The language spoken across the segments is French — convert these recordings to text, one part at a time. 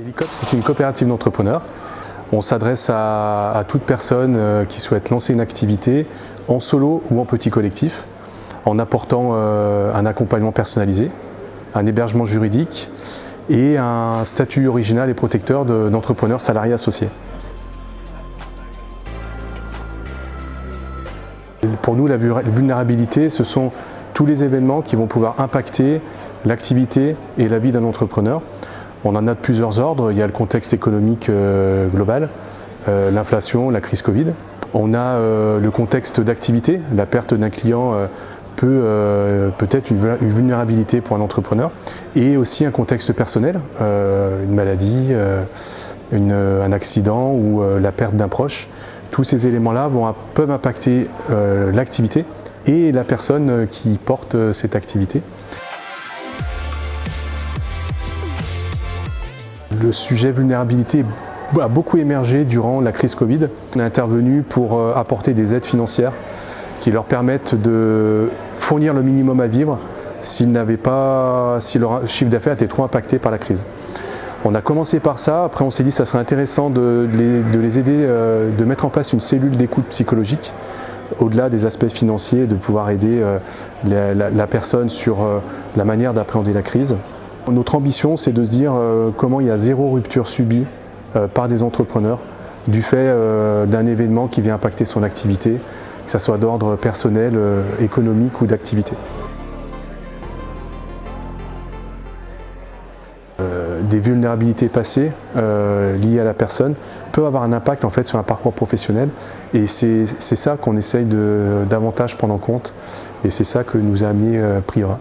Helicop, c'est une coopérative d'entrepreneurs. On s'adresse à, toute personne euh, qui souhaite lancer une activité en solo ou en petit collectif, en apportant euh, un accompagnement personnalisé, un hébergement juridique et un statut original et protecteur d'entrepreneurs salariés associés. Pour nous, la vulnérabilité, ce sont tous les événements qui vont pouvoir impacter l'activité et la vie d'un entrepreneur. On en a de plusieurs ordres. Il y a le contexte économique euh, global, euh, l'inflation, la crise Covid. On a euh, le contexte d'activité. La perte d'un client peut peut-être une, vulnérabilité pour un entrepreneur. Et aussi un contexte personnel, une maladie, un accident ou la perte d'un proche. Tous ces éléments-là peuvent impacter l'activité et la personne qui porte cette activité. Le sujet vulnérabilité a beaucoup émergé durant la crise Covid. On est intervenu pour euh, apporter des aides financières qui leur permettent de fournir le minimum à vivre s'ils n'avaient pas, si leur chiffre d'affaires était trop impacté par la crise. On a commencé par ça, après on s'est dit que ça serait intéressant de les, aider, euh, de mettre en place une cellule d'écoute psychologique au-delà des aspects financiers, de pouvoir aider euh, la, personne sur la manière d'appréhender la crise. Notre ambition, c'est de se dire euh, comment il y a zéro rupture subie euh, par des entrepreneurs du fait euh, d'un événement qui vient impacter son activité, que ce soit d'ordre personnel, économique ou d'activité. des vulnérabilités passées liées à la personne peuvent avoir un impact en fait sur un parcours professionnel et c'est ça qu'on essaye de davantage prendre en compte et c'est ça que nous a amené Priora.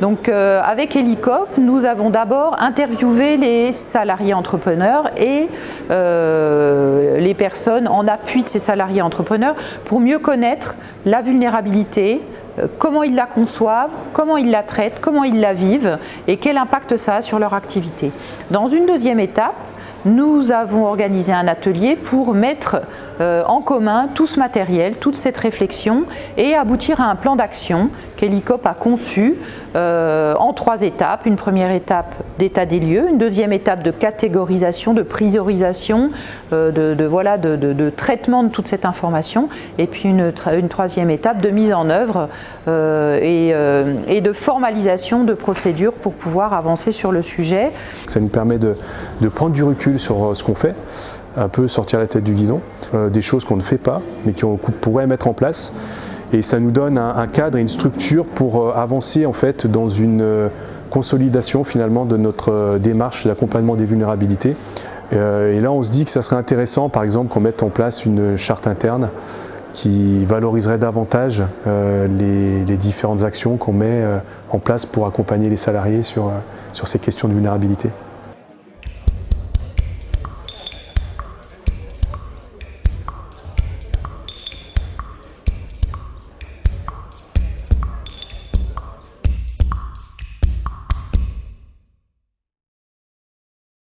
Donc euh, avec Helicop, nous avons d'abord interviewé les salariés entrepreneurs et euh, les personnes en appui de ces salariés entrepreneurs pour mieux connaître la vulnérabilité, euh, comment ils la conçoivent, comment ils la traitent, comment ils la vivent et quel impact ça a sur leur activité. Dans une deuxième étape, nous avons organisé un atelier pour mettre en commun tout ce matériel, toute cette réflexion et aboutir à un plan d'action qu'Helicop a conçu euh, en trois étapes. Une première étape d'état des lieux, une deuxième étape de catégorisation, de priorisation, euh, de, voilà, de, traitement de toute cette information et puis une, troisième étape de mise en œuvre et, et, de formalisation de procédures pour pouvoir avancer sur le sujet. Ça nous permet de prendre du recul sur ce qu'on fait, un peu sortir la tête du guidon, euh, des choses qu'on ne fait pas, mais qu'on pourrait mettre en place. Et ça nous donne un, cadre et une structure pour euh, avancer en fait dans une euh, consolidation finalement de notre démarche d'accompagnement des vulnérabilités. et là on se dit que ça serait intéressant par exemple qu'on mette en place une charte interne qui valoriserait davantage les, différentes actions qu'on met en place pour accompagner les salariés sur ces questions de vulnérabilité.